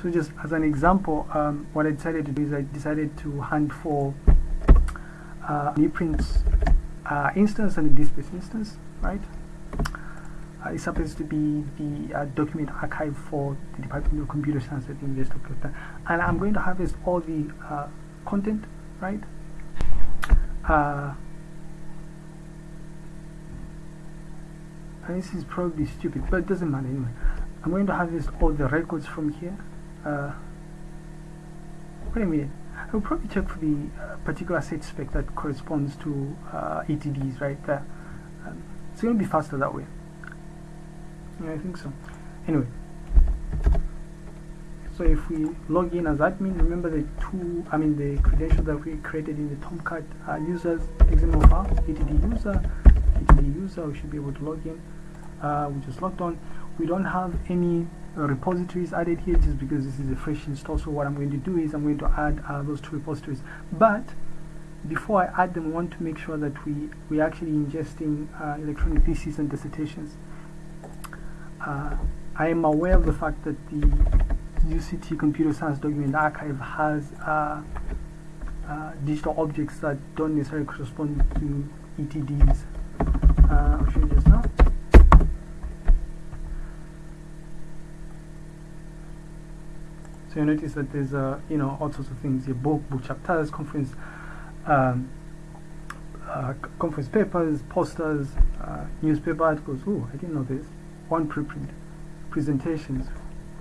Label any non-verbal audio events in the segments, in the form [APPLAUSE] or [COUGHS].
so just as an example um, what I decided to do is I decided to hunt for uh, an ePrints uh, instance and the DSpace instance right? Uh, it's supposed to be the uh, document archive for the Department of Computer Science at the University of Cape and I'm going to harvest all the uh, content right? Uh, and this is probably stupid but it doesn't matter anyway. I'm going to harvest all the records from here uh, wait a minute. I'll probably check for the uh, particular set spec that corresponds to uh, ETDs right? There um, it's going to be faster that way. Yeah I think so. Anyway. So if we log in as admin remember the two I mean the credentials that we created in the Tomcat uh, users XML file ETD user ETD user we should be able to log in. Uh, we just logged on. We don't have any repositories added here just because this is a fresh install. So what I'm going to do is I'm going to add uh, those two repositories. But before I add them I want to make sure that we we actually ingesting uh, electronic theses and dissertations. Uh, I am aware of the fact that the UCT Computer Science Document Archive has uh, uh, digital objects that don't necessarily correspond to ETDs. You notice that there's uh, you know all sorts of things your book, book chapters, conference um, uh, conference papers, posters, uh, newspaper articles. Oh, I didn't know this. One preprint, presentations.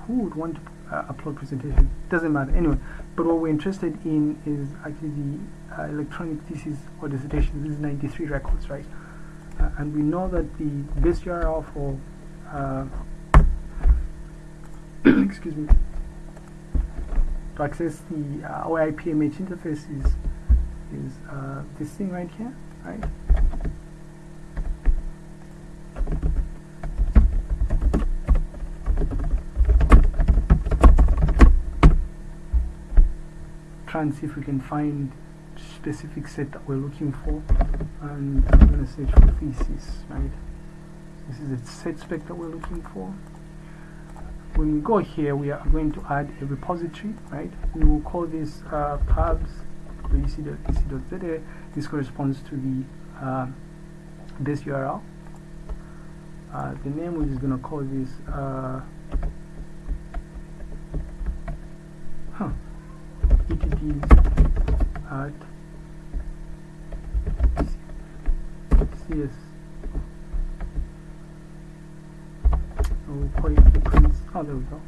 Who would want to uh, upload presentation? Doesn't matter. Anyway, but what we're interested in is actually the uh, electronic thesis or dissertation. This is 93 records, right? Uh, and we know that the best URL for uh, [COUGHS] excuse me to access the uh, OAI PMH interface is is uh, this thing right here, right? Try and see if we can find specific set that we're looking for, and I'm going to search for thesis, right? This is a set spec that we're looking for when we go here we are going to add a repository right? We will call this uh, pubs ec.ec.za this corresponds to the uh, base URL uh, the name we're just going to call this uh, huh etds at cs it ePrints. Oh, there we go.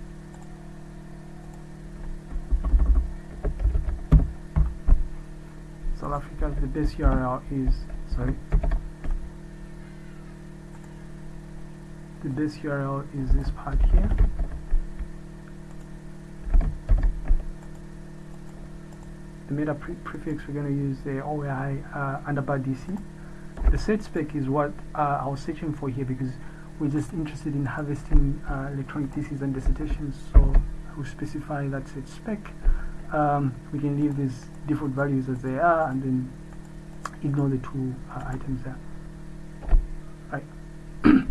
South Africa, the best URL is, sorry, the best URL is this part here. The meta pre prefix we're going to use the OAI uh, underbar DC. The set spec is what uh, I was searching for here because we're just interested in harvesting uh, electronic theses and dissertations so we specify that set spec. Um, we can leave these default values as they are and then ignore the two uh, items there. Right. [COUGHS]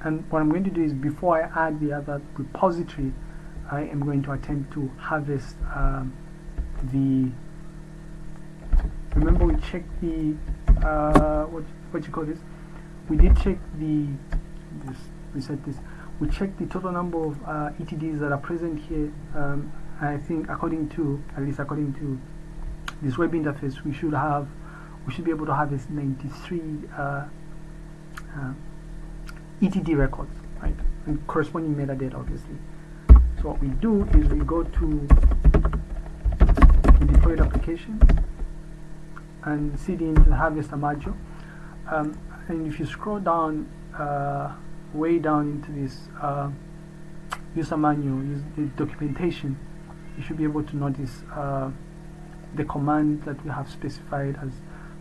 And what I'm going to do is before I add the other repository I am going to attempt to harvest um, the remember we checked the uh, what what you call this? We did check the just reset this we check the total number of uh, ETDs that are present here um, I think according to at least according to this web interface we should have we should be able to have this 93 uh, uh, ETD records right? And corresponding metadata obviously. So what we do is we go to the deployed applications and cd into the harvester module um, and if you scroll down uh, way down into this uh, user manual the documentation you should be able to notice uh, the command that we have specified as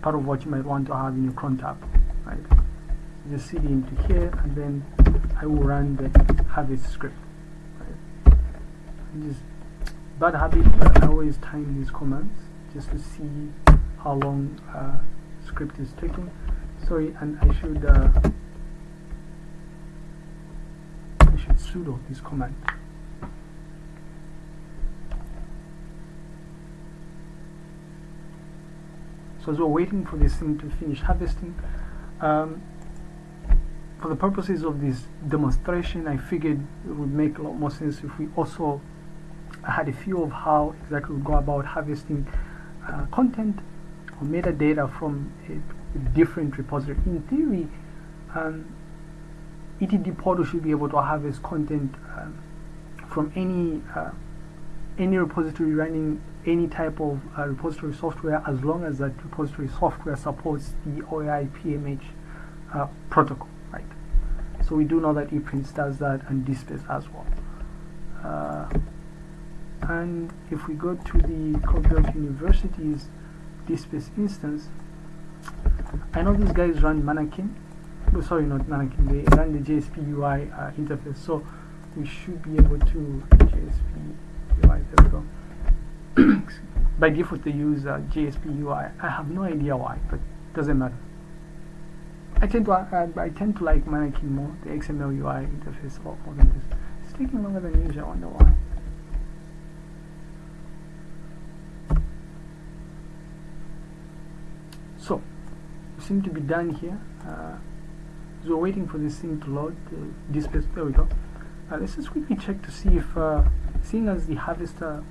part of what you might want to have in your cron tab right? Just cd into here and then I will run the harvest script right? Just bad habit but I always time these commands just to see how long uh, script is taking. Sorry and I should uh, sudo this command. So as we're waiting for this thing to finish harvesting, um, for the purposes of this demonstration, I figured it would make a lot more sense if we also had a few of how exactly we go about harvesting uh, content or metadata from a, different repository. In theory, um, ETD portal should be able to harvest content um, from any uh, any repository running any type of uh, repository software as long as that repository software supports the OAI PMH uh, protocol, right? So we do know that ePrints does that and DSpace as well. Uh, and if we go to the Copperbelt University's DSpace instance, I know these guys run Manakin. Sorry, not Manakin. They run the JSP UI uh, interface, so we should be able to JSP UI. There we go. [COUGHS] by default they use uh, JSP UI. I have no idea why, but doesn't matter. I tend to uh, I tend to like Manakin more, the XML UI interface more than this. It's taking longer than usual. I wonder why. So, we seem to be done here. Uh, so we're waiting for this thing to load. The display. There we go. Uh, let's just quickly check to see if, uh, seeing as the harvester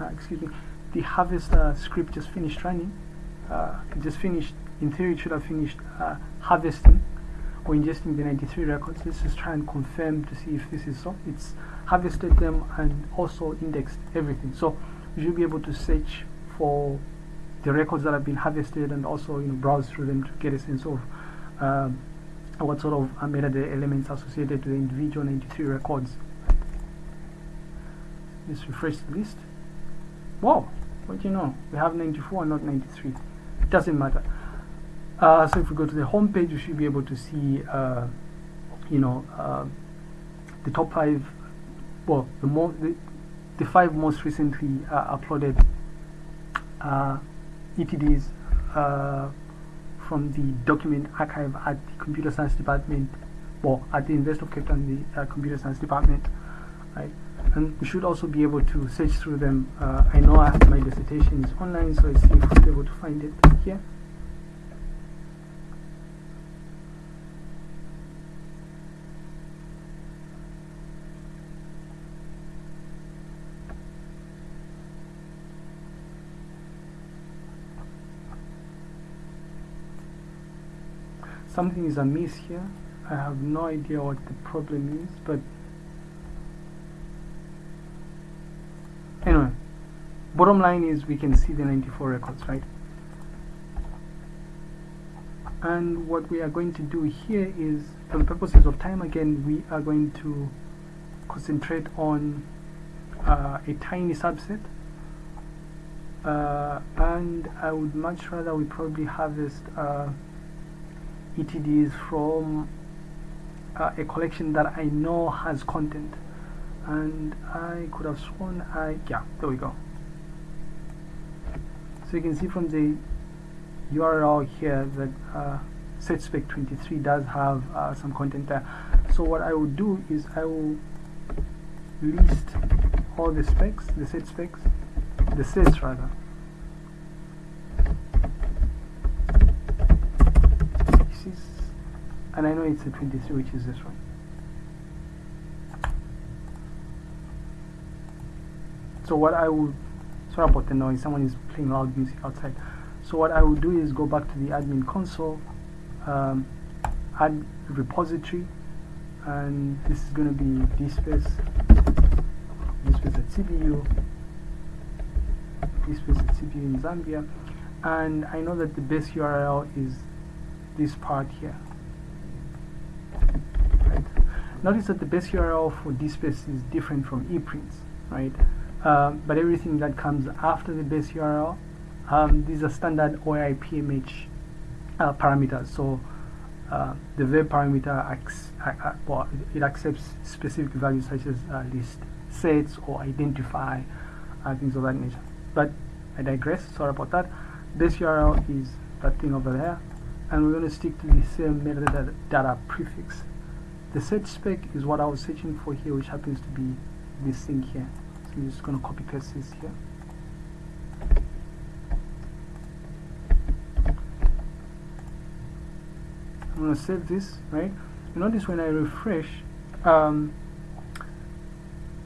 uh, excuse me, the harvester script just finished running. Uh, just finished, in theory it should have finished uh, harvesting or ingesting the 93 records. Let's just try and confirm to see if this is so. It's harvested them and also indexed everything. So we should be able to search for the records that have been harvested and also you know browse through them to get a sense of um, what sort of metadata elements associated to the individual 93 records. Let's refresh the list. Wow, what do you know? We have 94 and not 93. It doesn't matter. Uh, so if we go to the home page, you should be able to see, uh, you know, uh, the top five, well, the, more, the, the five most recently uh, uploaded uh, ETDs uh, from the document archive at the computer science department, well, at the University of Cape Town, the computer science department, right? and we should also be able to search through them. Uh, I know I my dissertation is online, so see able to find it here. Something is amiss here. I have no idea what the problem is, but anyway bottom line is we can see the 94 records right and what we are going to do here is for the purposes of time again we are going to concentrate on uh, a tiny subset uh, and I would much rather we probably harvest uh, ETDs from uh, a collection that I know has content. And I could have sworn I yeah there we go. So you can see from the URL here that uh, setspec23 does have uh, some content there. So what I will do is I will list all the specs the set specs the sets rather this is and I know it's a 23 which is this one. So what I would sorry about the noise someone is playing loud music outside. So what I would do is go back to the admin console um, add repository and this is going to be dspace dspace at CBU dspace at CBU in Zambia. And I know that the base URL is this part here notice that the base URL for dspace is different from eprints right um, but everything that comes after the base URL, um, these are standard OAI PMH uh, parameters. So uh, the web parameter, well, it accepts specific values such as uh, list sets or identify, uh, things of that nature. But I digress, sorry about that. Base URL is that thing over there, and we're going to stick to the same metadata data prefix the search spec is what I was searching for here which happens to be this thing here. So I'm just gonna copy paste this here. I'm gonna save this right? You notice when I refresh um,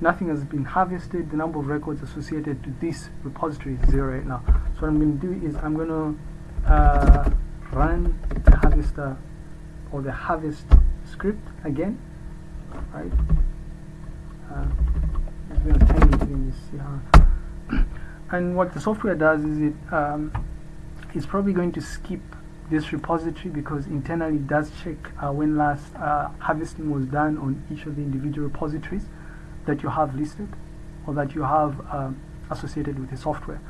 nothing has been harvested. The number of records associated to this repository is zero right now. So what I'm going to do is I'm going to uh, run the harvester or the harvest script again. Right. Uh, I'm going to time it in see how. [COUGHS] And what the software does is it um, it's probably going to skip this repository because internally it does check uh, when last uh, harvesting was done on each of the individual repositories that you have listed or that you have uh, associated with the software.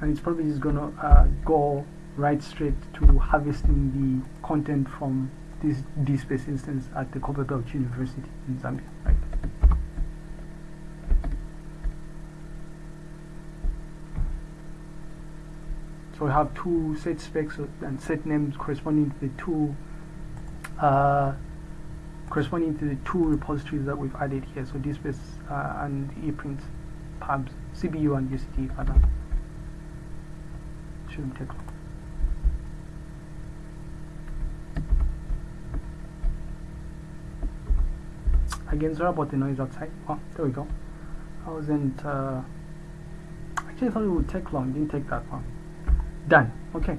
And it's probably just gonna uh, go right straight to harvesting the content from this DSpace instance at the Copperbelt University in Zambia right So we have two set specs and set names corresponding to the two uh, corresponding to the two repositories that we've added here. So DSpace uh, and ePrint, pubs, CBU and UCT rather. Shouldn't take long. Again, sorry about the noise outside. Oh, there we go. I wasn't. Uh, actually, I thought it would take long. Didn't take that long done okay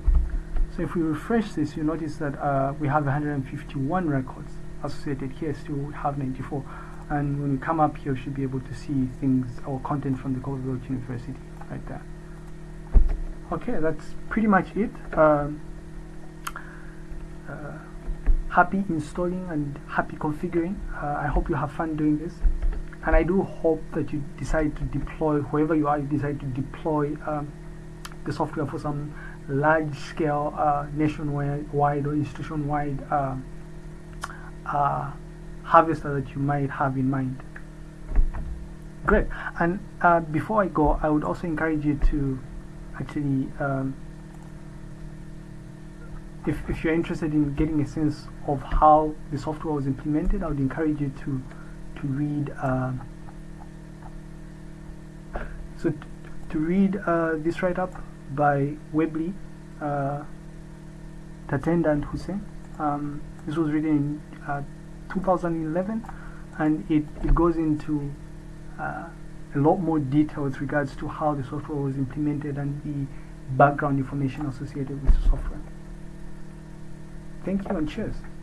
so if we refresh this you notice that uh, we have 151 records associated here still have 94 and when we come up here we should be able to see things or content from the Copperbelt University right there okay that's pretty much it um, uh, happy installing and happy configuring uh, I hope you have fun doing this and I do hope that you decide to deploy whoever you are you decide to deploy um, the software for some large scale uh, nationwide or institution wide uh, uh, harvester that you might have in mind. Great. And uh, before I go, I would also encourage you to actually, um, if, if you're interested in getting a sense of how the software was implemented, I would encourage you to to read. Um, so to read uh, this write-up by Webley, uh, Tatenda and Hussein. Um, this was written in uh, 2011 and it, it goes into uh, a lot more detail with regards to how the software was implemented and the background information associated with the software. Thank you and cheers.